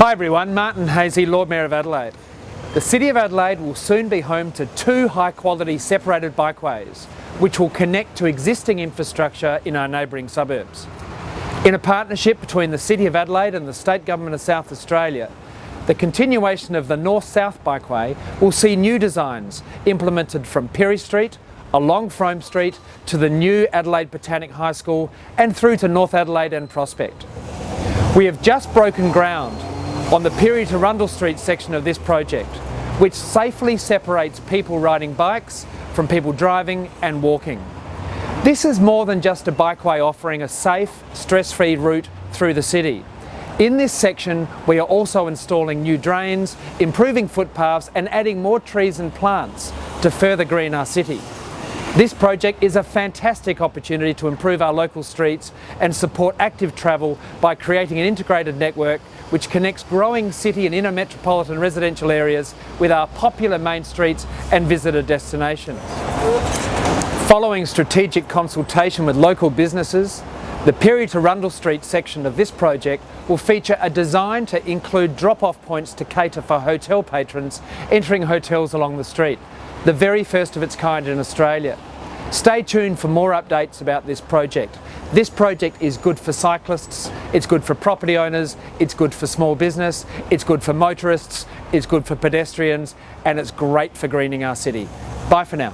Hi everyone, Martin Haese, Lord Mayor of Adelaide. The City of Adelaide will soon be home to two high quality separated bikeways which will connect to existing infrastructure in our neighbouring suburbs. In a partnership between the City of Adelaide and the State Government of South Australia, the continuation of the North-South Bikeway will see new designs implemented from Pirie Street, along Frome Street to the new Adelaide Botanic High School and through to North Adelaide and Prospect. We have just broken ground on the Pirie to Rundle Street section of this project, which safely separates people riding bikes from people driving and walking. This is more than just a bikeway offering a safe, stress-free route through the city. In this section, we are also installing new drains, improving footpaths and adding more trees and plants to further green our city. This project is a fantastic opportunity to improve our local streets and support active travel by creating an integrated network which connects growing city and inner metropolitan residential areas with our popular main streets and visitor destinations. Following strategic consultation with local businesses, the Pirie to Rundle Street section of this project will feature a design to include drop-off points to cater for hotel patrons entering hotels along the street the very first of its kind in Australia. Stay tuned for more updates about this project. This project is good for cyclists, it's good for property owners, it's good for small business, it's good for motorists, it's good for pedestrians, and it's great for greening our city. Bye for now.